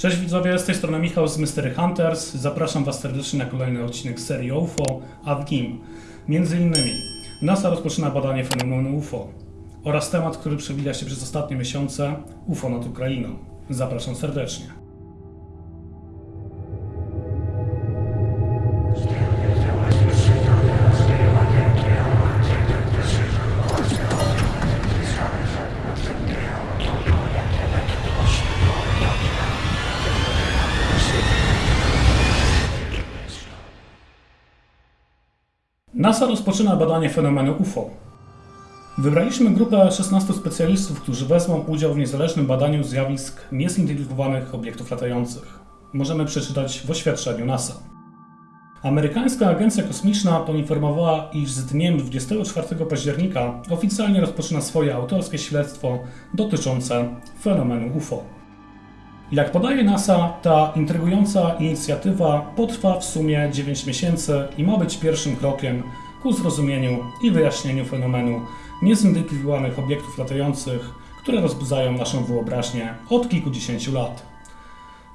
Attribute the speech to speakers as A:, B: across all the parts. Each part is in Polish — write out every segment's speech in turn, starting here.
A: Cześć widzowie, z tej strony Michał z Mystery Hunters. Zapraszam Was serdecznie na kolejny odcinek serii UFO, a w między innymi NASA rozpoczyna badanie fenomenu UFO oraz temat, który przewija się przez ostatnie miesiące UFO nad Ukrainą. Zapraszam serdecznie. NASA rozpoczyna badanie fenomenu UFO. Wybraliśmy grupę 16 specjalistów, którzy wezmą udział w niezależnym badaniu zjawisk niezidentyfikowanych obiektów latających. Możemy przeczytać w oświadczeniu NASA. Amerykańska Agencja Kosmiczna poinformowała, iż z dniem 24 października oficjalnie rozpoczyna swoje autorskie śledztwo dotyczące fenomenu UFO. Jak podaje NASA, ta intrygująca inicjatywa potrwa w sumie 9 miesięcy i ma być pierwszym krokiem ku zrozumieniu i wyjaśnieniu fenomenu niezidentyfikowanych obiektów latających, które rozbudzają naszą wyobraźnię od kilkudziesięciu lat.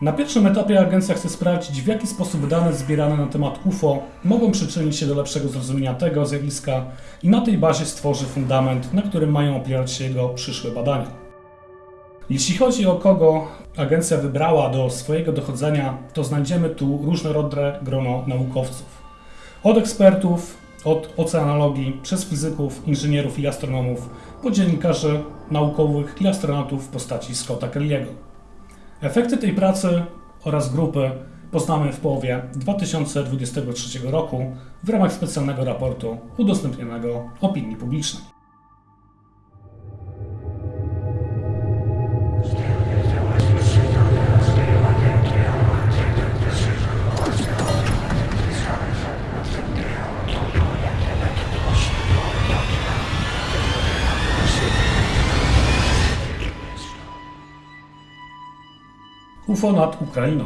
A: Na pierwszym etapie agencja chce sprawdzić, w jaki sposób dane zbierane na temat UFO mogą przyczynić się do lepszego zrozumienia tego zjawiska i na tej bazie stworzy fundament, na którym mają opierać się jego przyszłe badania. Jeśli chodzi o kogo agencja wybrała do swojego dochodzenia, to znajdziemy tu różnorodne grono naukowców. Od ekspertów, od oceanologii, przez fizyków, inżynierów i astronomów, po dziennikarzy naukowych i astronautów w postaci Scotta Kelly'ego. Efekty tej pracy oraz grupy poznamy w połowie 2023 roku w ramach specjalnego raportu udostępnionego opinii publicznej. UFO nad Ukrainą.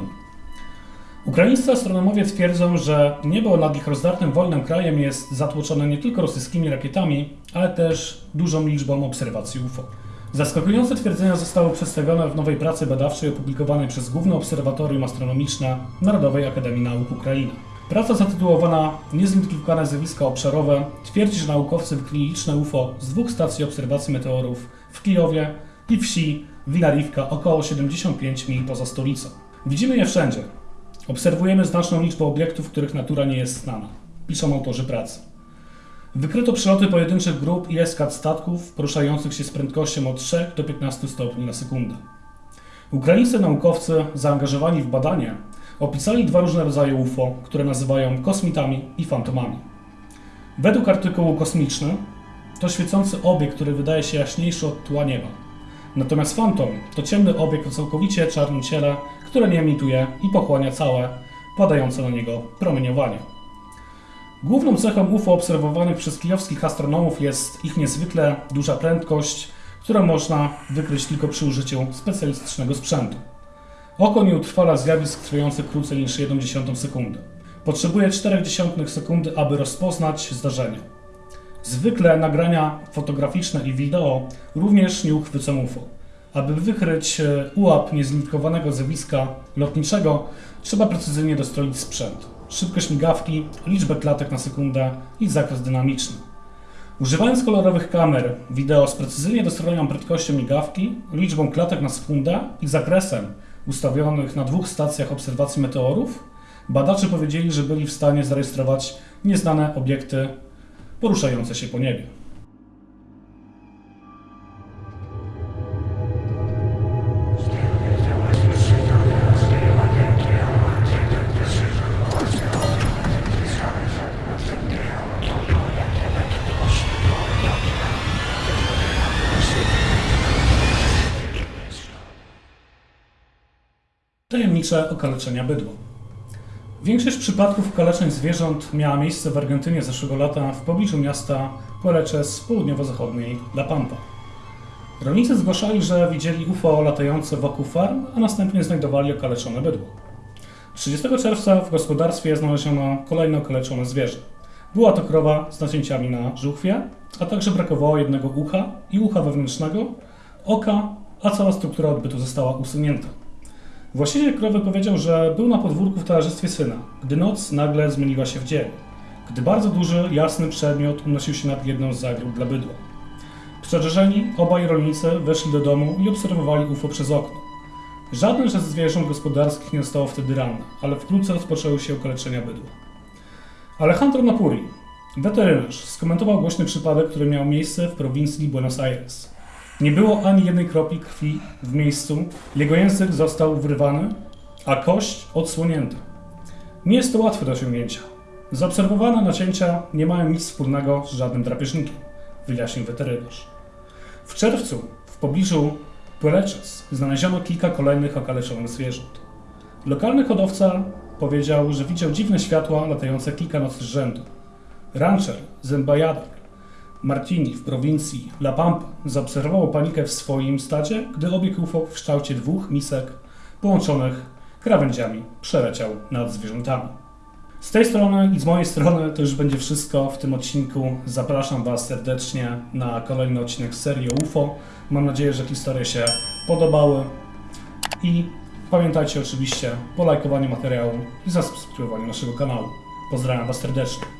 A: Ukraińscy astronomowie twierdzą, że niebo nad ich rozdartym wolnym krajem jest zatłoczone nie tylko rosyjskimi rakietami, ale też dużą liczbą obserwacji UFO. Zaskakujące twierdzenia zostały przedstawione w nowej pracy badawczej opublikowanej przez Główne Obserwatorium Astronomiczne Narodowej Akademii Nauk Ukrainy. Praca zatytułowana Niezidentyfikowane zjawiska obszarowe twierdzi, że naukowcy wykryli liczne UFO z dwóch stacji obserwacji meteorów w Kijowie i wsi Wilariwka, około 75 mil poza stolicą. Widzimy je wszędzie. Obserwujemy znaczną liczbę obiektów, których natura nie jest znana. Piszą autorzy pracy. Wykryto przeloty pojedynczych grup i eskad statków poruszających się z prędkością od 3 do 15 stopni na sekundę. Ukraińscy naukowcy zaangażowani w badanie opisali dwa różne rodzaje UFO, które nazywają kosmitami i fantomami. Według artykułu kosmiczny to świecący obiekt, który wydaje się jaśniejszy od tła nieba. Natomiast fantom to ciemny obiekt o całkowicie czarnym ciele, które nie emituje i pochłania całe padające na niego promieniowanie. Główną cechą UFO obserwowanych przez kijowskich astronomów jest ich niezwykle duża prędkość, którą można wykryć tylko przy użyciu specjalistycznego sprzętu. Oko nie utrwala zjawisk trwających krócej niż 1,1 sekundy. Potrzebuje 0,4 sekundy, aby rozpoznać zdarzenie. Zwykle nagrania fotograficzne i wideo również nie uchwycą UFO. Aby wykryć ułap niezidentyfikowanego zjawiska lotniczego, trzeba precyzyjnie dostroić sprzęt, szybkość migawki, liczbę klatek na sekundę i zakres dynamiczny. Używając kolorowych kamer, wideo z precyzyjnie dostrojoną prędkością migawki, liczbą klatek na sekundę i zakresem ustawionych na dwóch stacjach obserwacji meteorów, badacze powiedzieli, że byli w stanie zarejestrować nieznane obiekty poruszające się po niebie. Tajemnicze okaleczenia bydła. Większość przypadków kaleczeń zwierząt miała miejsce w Argentynie zeszłego lata w pobliżu miasta Poleches południowo-zachodniej La Pampa. Rolnicy zgłaszali, że widzieli UFO latające wokół farm, a następnie znajdowali okaleczone bydło. 30 czerwca w gospodarstwie znaleziono kolejne okaleczone zwierzę. Była to krowa z nacięciami na żuchwie, a także brakowało jednego ucha i ucha wewnętrznego, oka, a cała struktura odbytu została usunięta. Właściciel krowy powiedział, że był na podwórku w towarzystwie syna, gdy noc nagle zmieniła się w dzień, gdy bardzo duży, jasny przedmiot unosił się nad jedną z zagród dla bydła. Przerażeni obaj rolnicy weszli do domu i obserwowali UFO przez okno. Żadne ze zwierząt gospodarskich nie zostało wtedy ranne, ale wkrótce rozpoczęły się okaleczenia bydła. Alejandro Napuri, weterynarz, skomentował głośny przypadek, który miał miejsce w prowincji Buenos Aires. Nie było ani jednej kropli krwi w miejscu, jego język został wyrwany, a kość odsłonięta. Nie jest to łatwe do osiągnięcia. Zaobserwowane nacięcia nie mają nic wspólnego z żadnym drapieżnikiem, wyjaśnił weterynarz. W czerwcu w pobliżu Pueleches znaleziono kilka kolejnych okaleczonych zwierząt. Lokalny hodowca powiedział, że widział dziwne światła latające kilka nocy z rzędu. Rancher Zembayador Martini w prowincji La Pampa zaobserwował panikę w swoim stadzie, gdy obieg UFO w kształcie dwóch misek połączonych krawędziami przeleciał nad zwierzętami. Z tej strony i z mojej strony to już będzie wszystko w tym odcinku. Zapraszam Was serdecznie na kolejny odcinek serii UFO. Mam nadzieję, że historie się podobały i pamiętajcie oczywiście o lajkowaniu materiału i zasubskrybowaniu naszego kanału. Pozdrawiam Was serdecznie.